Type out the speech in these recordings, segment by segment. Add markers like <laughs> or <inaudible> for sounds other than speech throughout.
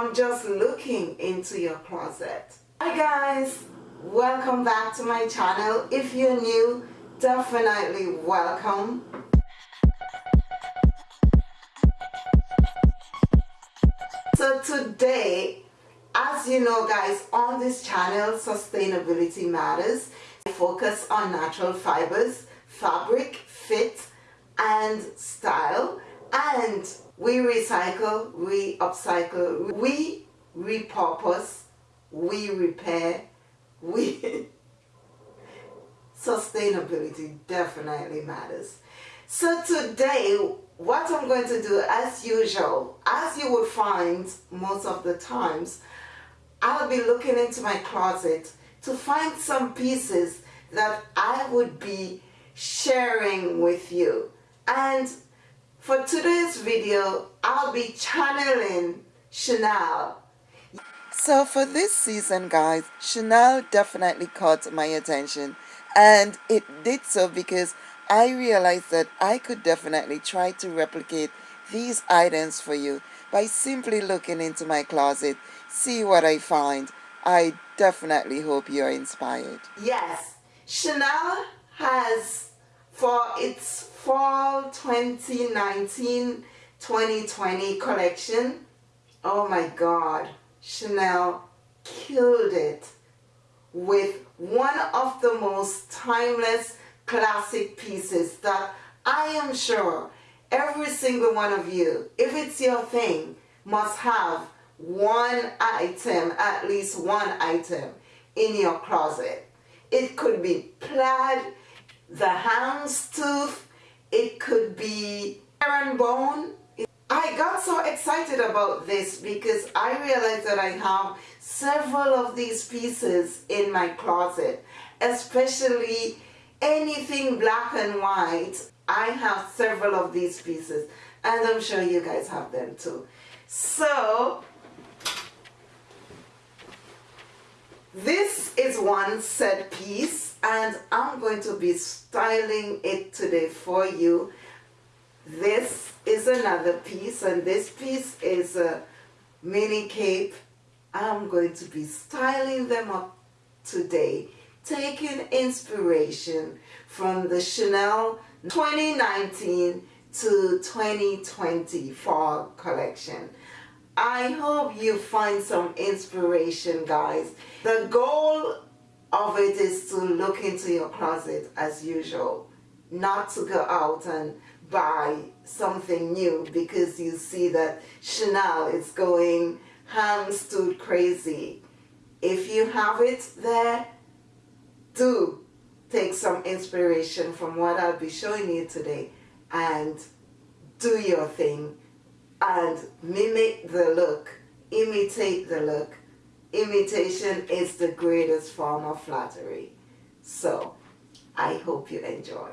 from just looking into your closet. Hi guys, welcome back to my channel. If you're new, definitely welcome. So today, as you know guys, on this channel, Sustainability Matters, I focus on natural fibers, fabric, fit, and style. And we recycle, we upcycle, we repurpose, we repair, we... <laughs> Sustainability definitely matters. So today, what I'm going to do, as usual, as you would find most of the times, I'll be looking into my closet to find some pieces that I would be sharing with you. And for today's video, I'll be channeling Chanel. So for this season, guys, Chanel definitely caught my attention. And it did so because I realized that I could definitely try to replicate these items for you by simply looking into my closet, see what I find. I definitely hope you're inspired. Yes, Chanel has for its fall 2019-2020 collection, oh my god, Chanel killed it with one of the most timeless classic pieces that I am sure every single one of you, if it's your thing, must have one item, at least one item in your closet. It could be plaid, the hound's tooth, it could be herringbone. I got so excited about this because I realized that I have several of these pieces in my closet, especially anything black and white. I have several of these pieces and I'm sure you guys have them too. So this is one set piece and I'm going to be styling it today for you. This is another piece and this piece is a mini cape. I'm going to be styling them up today taking inspiration from the Chanel 2019 to 2020 fall collection. I hope you find some inspiration guys. The goal of it is to look into your closet as usual, not to go out and buy something new because you see that Chanel is going houndstooth crazy. If you have it there, do take some inspiration from what I'll be showing you today and do your thing and mimic the look, imitate the look. Imitation is the greatest form of flattery. So, I hope you enjoy.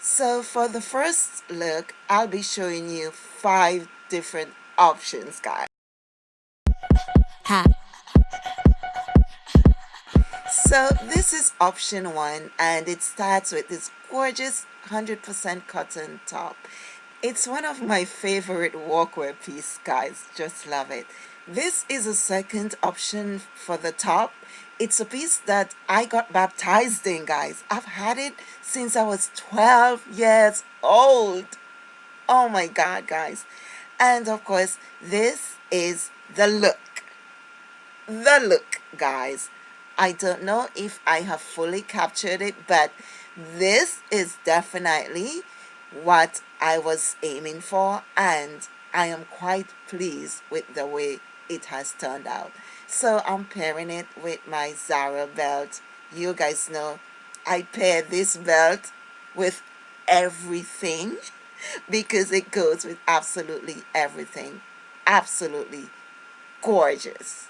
So for the first look, I'll be showing you five different options, guys. Ha. So this is option one and it starts with this gorgeous 100% cotton top. It's one of my favorite workwear piece guys, just love it. This is a second option for the top. It's a piece that I got baptized in guys. I've had it since I was 12 years old. Oh my god guys. And of course this is the look. The look guys I don't know if I have fully captured it, but this is definitely what I was aiming for and I am quite pleased with the way it has turned out. So I'm pairing it with my Zara belt. You guys know I pair this belt with everything <laughs> because it goes with absolutely everything. Absolutely gorgeous.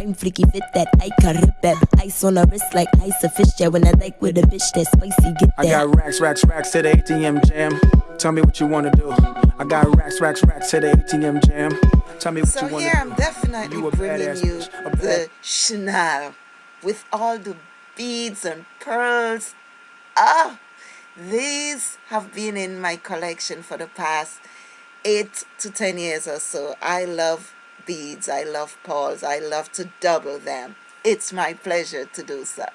I'm freaky fit that I can rip that ice on a wrist like ice a fish. Yeah when I like with a bitch that spicy get that I got racks racks racks to the ATM jam. Tell me what you want to do. I got racks racks racks to the ATM jam. Tell me what so you want to do So here I'm definitely you bringing you the Chanel with all the beads and pearls. Ah these have been in my collection for the past eight to ten years or so. I love beads I love pearls I love to double them it's my pleasure to do so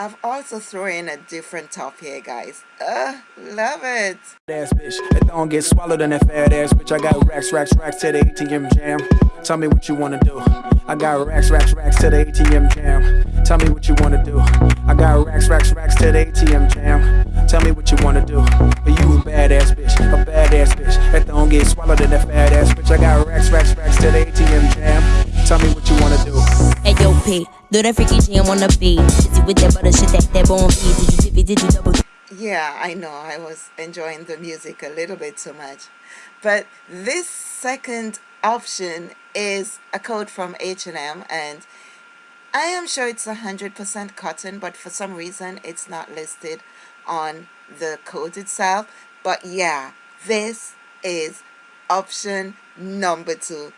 I've also thrown in a different top here, guys. Uh, love it. Ass bitch, that don't get swallowed in that fat ass bitch. I got racks, racks, racks to the ATM jam. Tell me what you wanna do. I got racks, racks, racks to the ATM jam. Tell me what you wanna do. I got racks, racks, racks to the ATM jam. Tell me what you wanna do. But you a badass bitch, a badass bitch. That don't get swallowed in that fat ass bitch. I got racks, racks, racks to the ATM jam. Tell me what you wanna do. Hey yo, P, do that freaky jam on the beat. Busy with that butter shit, that that bone beat. Did you dip? Did you double? Yeah, I know. I was enjoying the music a little bit too much, but this second option is a code from H&M and I am sure it's 100% cotton but for some reason it's not listed on the code itself but yeah this is option number two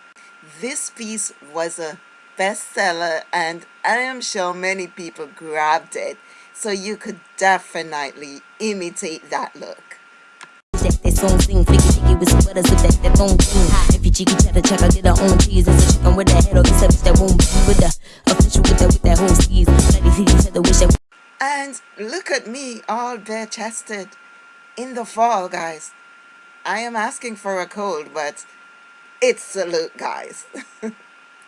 this piece was a bestseller and I am sure many people grabbed it so you could definitely imitate that look. Cheeky check, I get her own cheese. A chicken with head, or that won't be with the official with that with that whole that. And look at me, all bare chested in the fall, guys. I am asking for a cold, but it's look, guys. <laughs> and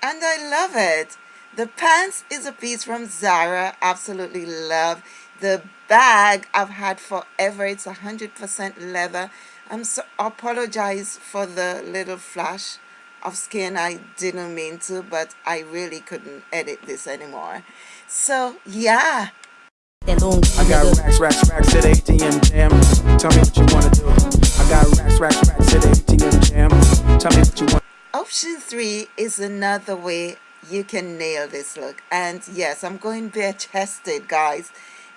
I love it. The pants is a piece from Zara. Absolutely love. The bag I've had forever. It's 100% leather. I'm so apologize for the little flash of skin. I didn't mean to, but I really couldn't edit this anymore. So, yeah. I got racks, racks, racks at ATM jam. Tell me what you wanna do. I got racks, racks, racks at ATM jam. Tell me what you want. Option three is another way you can nail this look. And yes, I'm going bare chested, guys.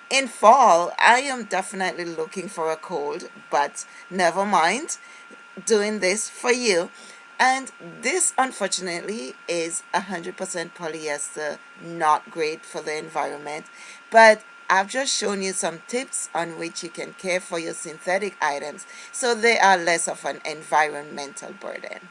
In fall, I am definitely looking for a cold, but never mind. Doing this for you. And this, unfortunately, is 100% polyester, not great for the environment. But I've just shown you some tips on which you can care for your synthetic items so they are less of an environmental burden.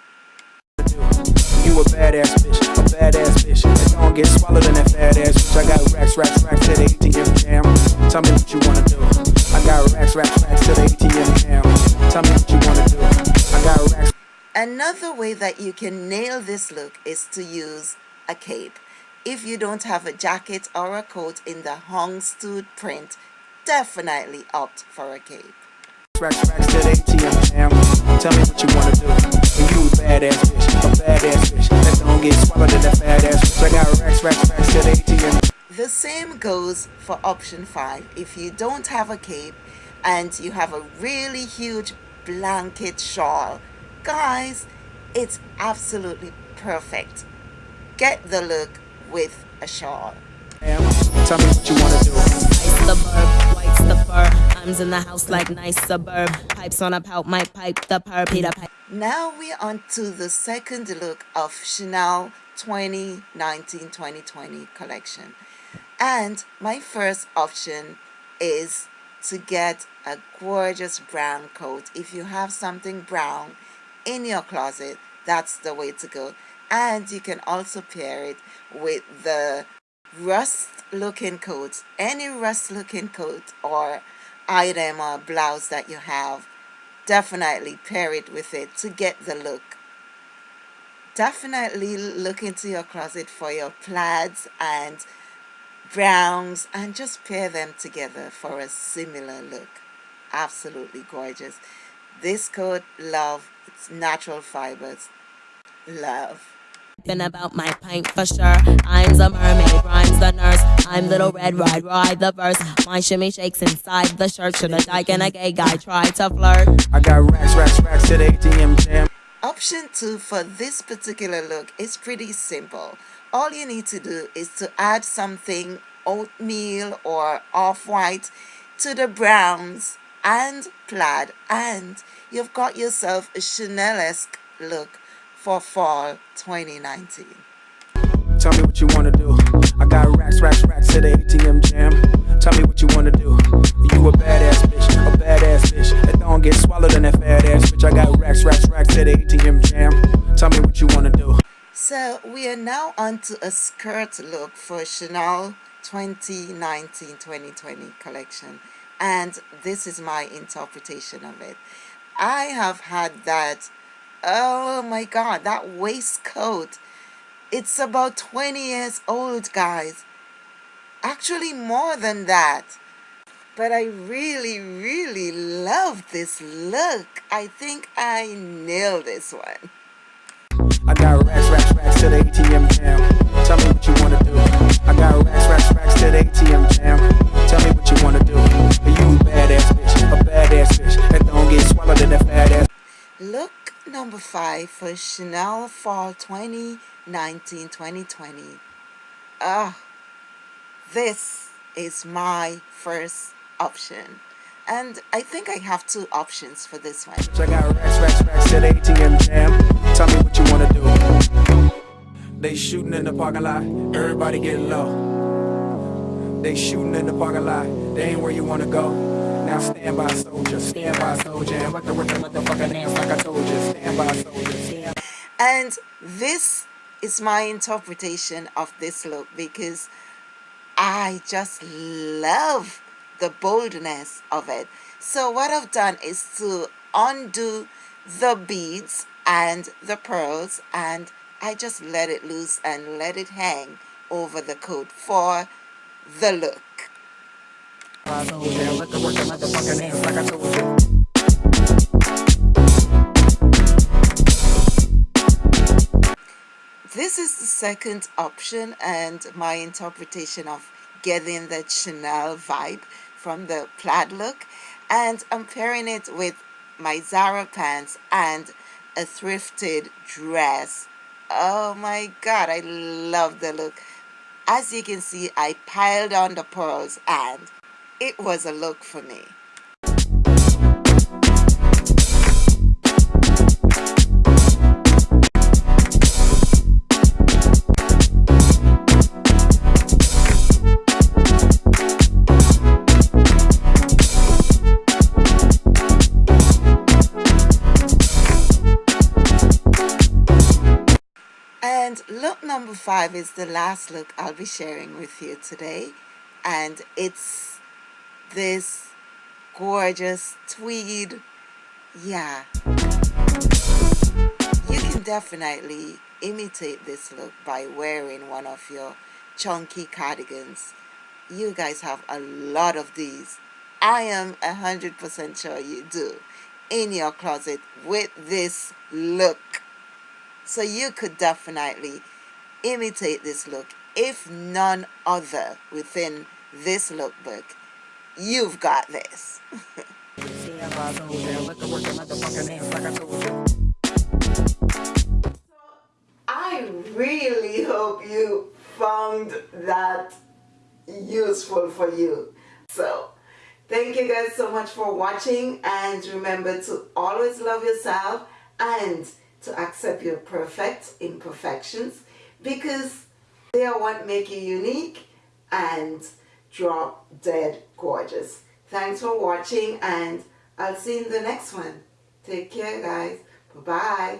You a badass bitch, a badass bitch. Don't get swallowed in that fat ass bitch. I got racks, racks, racks to the ATM jam. Tell me what you wanna do. I got racks, racks, racks to the ATM jam. Tell me what you wanna do. I got racks. Another way that you can nail this look is to use a cape. If you don't have a jacket or a coat in the houndstooth print, definitely opt for a cape. Racks, racks to the ATM jam. Tell me what you wanna do. And you a badass bitch, a badass bitch. That don't get swallowed in that fat ass bitch. I got racks, racks, racks to the ATM. The same goes for option 5. If you don't have a cape and you have a really huge blanket shawl, guys, it's absolutely perfect. Get the look with a shawl. Tell me what you wanna do. Suburb, white's the fur. I'm in the house like nice suburb. Pipes on a pout, might pipe the purr, Peter pipe. Now we're on to the second look of Chanel 2019-2020 collection. And my first option is to get a gorgeous brown coat. If you have something brown in your closet, that's the way to go. And you can also pair it with the rust looking coat. Any rust looking coat or item or blouse that you have, definitely pair it with it to get the look. Definitely look into your closet for your plaids and browns and just pair them together for a similar look. Absolutely gorgeous. This coat, love, it's natural fibers. Love. Been about my pint for sure. I'm the mermaid, rhymes the nurse. I'm little red ride, ride the verse. My shimmy shakes inside the shirt. Should a dyke and a gay guy try to flirt? I got racks, racks, racks to the ATM jam. Option 2 for this particular look is pretty simple. All you need to do is to add something oatmeal or off-white to the browns and plaid and you've got yourself a Chanel-esque look for fall 2019. Tell me what you wanna do. I got racks, racks, racks to the ATM jam. Tell me what you wanna do. You a badass bitch, a badass bitch. That don't get swallowed in that fat ass bitch. I got racks, racks, racks to the ATM jam. Tell me what you wanna do. So we are now on to a skirt look for Chanel 2019-2020 collection and this is my interpretation of it. I have had that, oh my god, that waistcoat. It's about 20 years old guys actually more than that. But I really, really love this look. I think I nailed this one. I got racks, racks, racks to the ATM jam. Tell me what you wanna do. I got racks, racks, racks to the ATM jam. Tell me what you wanna do. You a badass bitch, a badass bitch. That don't get swallowed in that fat ass. Look number five for Chanel Fall 2019-2020. Ah. This is my first option. And I think I have two options for this one. Check out racks, racks to the ATM jam. Tell me what you wanna do. They shooting in the parking lot, everybody getting low. They shooting in the parking lot, they ain't where you wanna go. Now stand by soldier, stand by soldier, and work the with the motherfucking hands like I told you. Stand by soldier, stand. And this is my interpretation of this look because I just love the boldness of it. So what I've done is to undo the beads and the pearls and I just let it loose and let it hang over the coat for the look. This is the second option and my interpretation of getting the Chanel vibe from the plaid look and I'm pairing it with my Zara pants and a thrifted dress. Oh my god, I love the look. As you can see, I piled on the pearls and it was a look for me. And look number five is the last look I'll be sharing with you today. And it's this gorgeous tweed. Yeah. You can definitely imitate this look by wearing one of your chunky cardigans. You guys have a lot of these. I am 100% sure you do in your closet with this look. So you could definitely imitate this look. If none other within this lookbook, you've got this. I really hope you found that useful for you. So, thank you guys so much for watching and remember to always love yourself and to accept your perfect imperfections because they are what make you unique and drop dead gorgeous. Thanks for watching and I'll see you in the next one. Take care guys. Bye-bye.